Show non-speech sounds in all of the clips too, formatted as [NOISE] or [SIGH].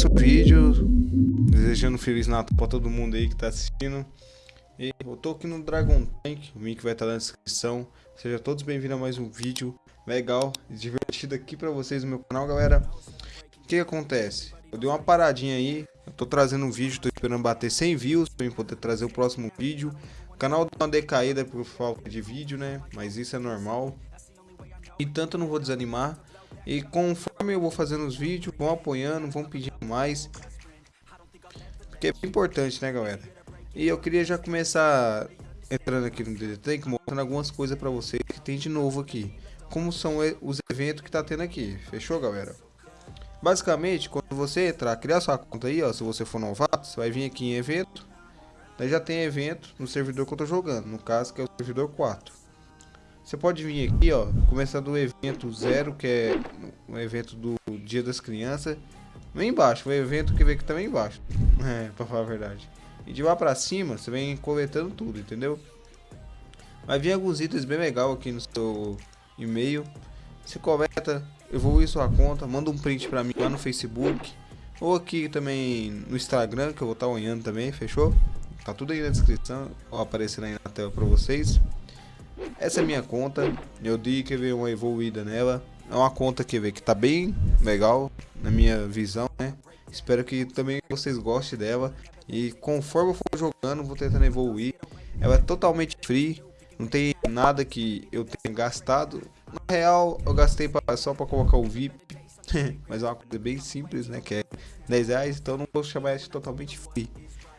começo o vídeo desejando Feliz Natal pra todo mundo aí que tá assistindo. E eu tô aqui no Dragon Tank, o link vai estar tá na descrição. Sejam todos bem-vindos a mais um vídeo legal e divertido aqui pra vocês no meu canal, galera. O que, que acontece? Eu dei uma paradinha aí, eu tô trazendo um vídeo, tô esperando bater 100 views pra poder trazer o próximo vídeo. O canal deu uma decaída por falta de vídeo, né? Mas isso é normal. E tanto eu não vou desanimar. E conforme eu vou fazendo os vídeos, vão apoiando, vão pedindo mais. Porque é importante, né, galera? E eu queria já começar entrando aqui no DD mostrando algumas coisas pra vocês que tem de novo aqui. Como são os eventos que tá tendo aqui. Fechou, galera? Basicamente, quando você entrar, criar sua conta aí, ó, se você for novato, você vai vir aqui em evento. Daí já tem evento no servidor que eu tô jogando, no caso que é o servidor 4. Você pode vir aqui, ó, começar do evento zero, que é o evento do Dia das Crianças. Vem embaixo, o evento que vem aqui também embaixo. [LAUGHS] É, pra falar a verdade. E de lá pra cima, você vem coletando tudo, entendeu? Vai vir alguns itens bem legal aqui no seu e-mail. Você coleta, evolui sua conta, manda um print pra mim lá no Facebook. Ou aqui também no Instagram, que eu vou estar olhando também, fechou? Tá tudo aí na descrição, ó, aparecendo aí na tela pra vocês. Essa é minha conta, eu dei que ver uma evoluída nela. É uma conta que vê que tá bem legal na minha visão, né? Espero que também vocês gostem dela. E conforme eu for jogando, vou tentando evoluir. Ela é totalmente free, não tem nada que eu tenha gastado. Na real, eu gastei pra, só para colocar o VIP. [LAUGHS] Mas é uma coisa bem simples, né? Que é 10 reais, então não vou chamar de totalmente free.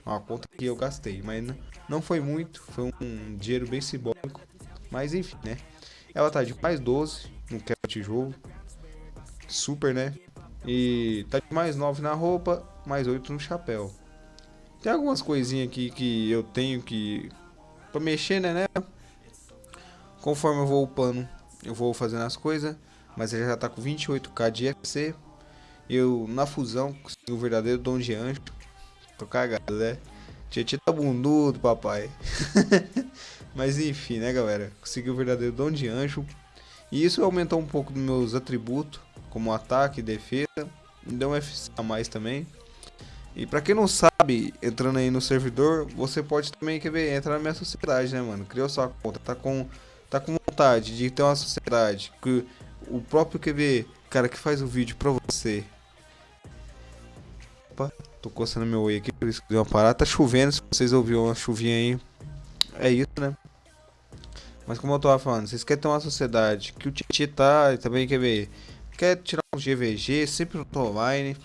É uma conta que eu gastei, mas não foi muito, foi um dinheiro bem simbólico. Mas enfim, né? Ela tá de mais 12 no quebra tijolo. Super, né? E tá de mais 9 na roupa, mais 8 no chapéu. Tem algumas coisinhas aqui que eu tenho que... Pra mexer, né, né? Conforme eu vou upando, eu vou fazendo as coisas. Mas ele já tá com 28k de FC. Eu, na fusão, consegui o verdadeiro dom de anjo. Tô cagado, né? Tietê tá bundudo, papai. [LAUGHS] Mas enfim, né, galera? Consegui o verdadeiro dom de anjo. E isso aumentou um pouco dos meus atributos, como ataque defesa. Me deu um FC a mais também. E pra quem não sabe, entrando aí no servidor, você pode também quer ver, entrar na minha sociedade, né, mano? Criou sua conta, tá com, tá com vontade de ter uma sociedade. Que o próprio QV, cara que faz o vídeo pra você. Opa, tô coçando meu oi aqui, por isso que deu uma parada. Tá chovendo, se vocês ouviram uma chuvinha aí. É isso, né? Mas como eu tava falando, vocês querem ter uma sociedade que o Titi tá e também quer ver, quer tirar uns GVG, sempre online,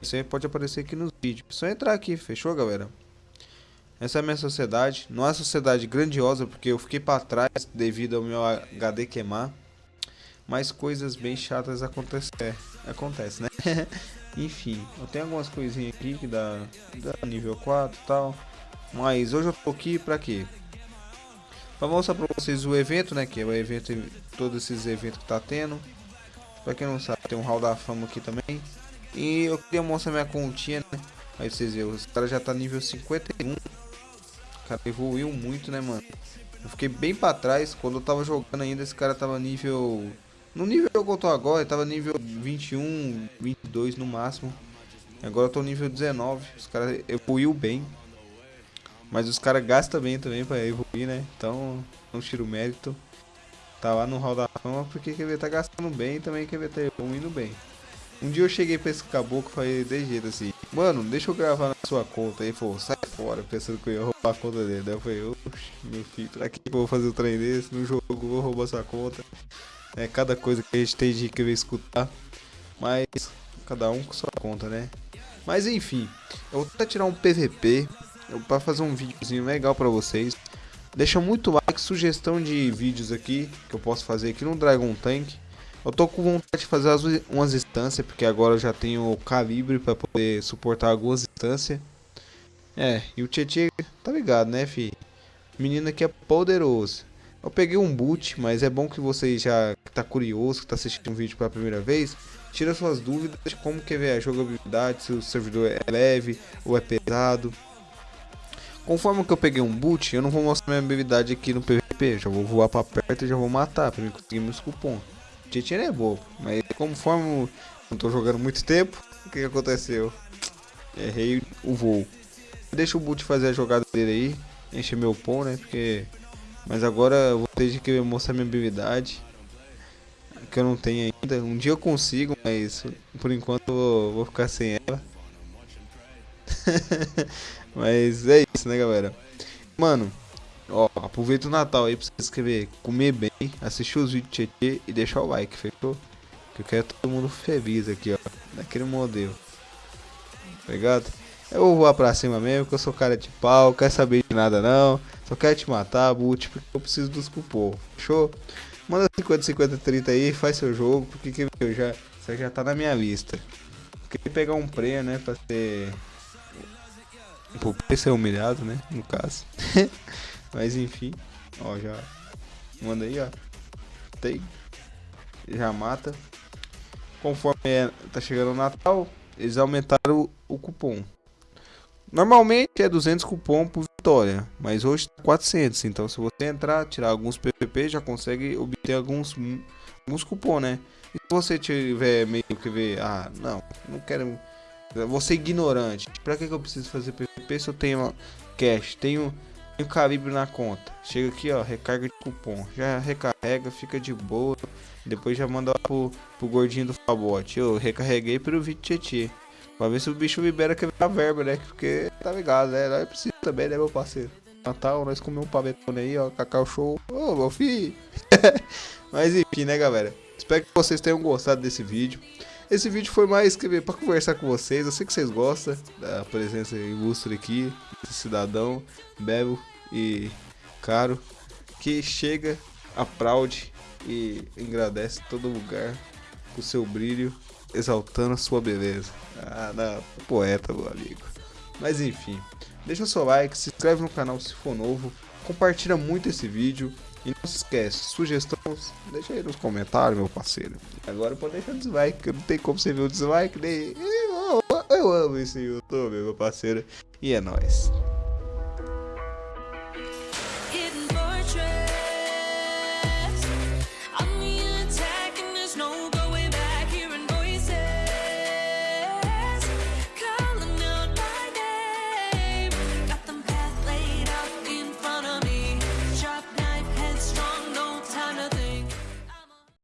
você pode aparecer aqui nos vídeos. Só entrar aqui, fechou galera? Essa é a minha sociedade, não é uma sociedade grandiosa porque eu fiquei para trás devido ao meu HD queimar. Mas coisas bem chatas acontecem, é, acontece, né? [LAUGHS] Enfim, eu tenho algumas coisinhas aqui que dá, dá nível 4 e tal. Mas hoje eu tô aqui pra quê? Pra mostrar pra vocês o evento, né? Que é o evento, todos esses eventos que tá tendo. Pra quem não sabe, tem um hall da fama aqui também. E eu queria mostrar minha continha, né? Aí vocês viram, os caras já tá nível 51. O cara evoluiu muito, né, mano? Eu fiquei bem pra trás. Quando eu tava jogando ainda, esse cara tava nível... No nível que eu tô agora, ele tava nível 21, 22 no máximo. Agora eu tô nível 19. Os caras evoluiu bem. Mas os caras gastam bem também pra evoluir, né? Então, não tiro mérito. Tá lá no Hall da Fama porque quer ver tá gastando bem e também quer ver tá evoluindo bem. Um dia eu cheguei pra esse caboclo e falei de jeito assim, mano, deixa eu gravar na sua conta. Aí falou, sai fora, pensando que eu ia roubar a conta dele. Daí eu falei, oxe, meu filho, pra que eu vou fazer o trem desse? No jogo vou roubar sua conta. É cada coisa que a gente tem de querer escutar. Mas cada um com sua conta, né? Mas enfim, eu vou até tirar um PVP para fazer um videozinho legal para vocês. Deixa muito like, sugestão de vídeos aqui que eu posso fazer aqui no Dragon Tank. Eu tô com vontade de fazer as, umas instâncias, porque agora eu já tenho o calibre para poder suportar algumas instâncias. É, e o Tietchan tá ligado, né, fi? Menino aqui é poderoso. Eu peguei um boot, mas é bom que você já tá curioso, que tá assistindo um vídeo pela primeira vez, tira suas dúvidas de como que é a jogabilidade, se o servidor é leve ou é pesado. Conforme que eu peguei um boot, eu não vou mostrar minha habilidade aqui no PVP. Já vou voar pra perto e já vou matar pra mim conseguir meus cupons. Tietchan é bobo, mas conforme não tô jogando muito tempo, o que, que aconteceu? errei o voo. Deixa o Boot fazer a jogada dele aí, encher meu pão, né? Porque. Mas agora eu vou ter que mostrar minha habilidade. Que eu não tenho ainda. Um dia eu consigo, mas por enquanto eu vou, vou ficar sem ela. [LAUGHS] mas é isso, né, galera? Mano, ó, aproveita o Natal aí pra você escrever, comer bem, assistir os vídeos de Tietê e deixar o like, fechou? Que eu quero todo mundo feliz aqui, ó. Daquele modelo. Tá ligado? Eu vou pra cima mesmo, que eu sou cara de pau, quero saber de nada não. Só quero te matar, boot, porque eu preciso dos cupom. Fechou? Manda 50, 50, 30 aí, faz seu jogo, porque eu já, você já tá na minha lista. Queria pegar um prêmio, né, pra ser... Pra ser humilhado, né, no caso. [LAUGHS] Mas enfim, ó, já... Manda aí, ó. Tem. Já mata. Conforme é, tá chegando o Natal, eles aumentaram o, o cupom. Normalmente é 200 cupom por vitória, mas hoje tá 400. Então se você entrar, tirar alguns PPP, já consegue obter alguns, alguns cupom, né? E se você tiver meio que ver, ah, não, não quero... Você ignorante, pra que, que eu preciso fazer se eu tenho cash, tenho, tenho calibre na conta? Chega aqui, ó, recarga de cupom, já recarrega, fica de boa. Depois já manda pro, pro gordinho do Fabote. Eu recarreguei pelo vídeo Tietê. Pra ver se o bicho libera a verba, né? Porque tá ligado, né? Nós precisamos também, né, meu parceiro? Natal, nós comemos um pavetone aí, ó, cacau show. Ô, oh, meu filho! [LAUGHS] Mas enfim, né, galera? Espero que vocês tenham gostado desse vídeo. Esse vídeo foi mais que pra conversar com vocês. Eu sei que vocês gostam da presença ilustre aqui, desse cidadão, belo e caro, que chega, aplaude e agradece todo lugar com seu brilho exaltando a sua beleza. Ah, não, poeta, meu amigo. Mas enfim, deixa seu like, se inscreve no canal se for novo, compartilha muito esse vídeo e não se esquece, sugestões, deixa aí nos comentários, meu parceiro. Agora pode deixar dislike, porque não tem como você ver o dislike, nem... Eu, eu amo esse YouTube, meu parceiro. E é nóis.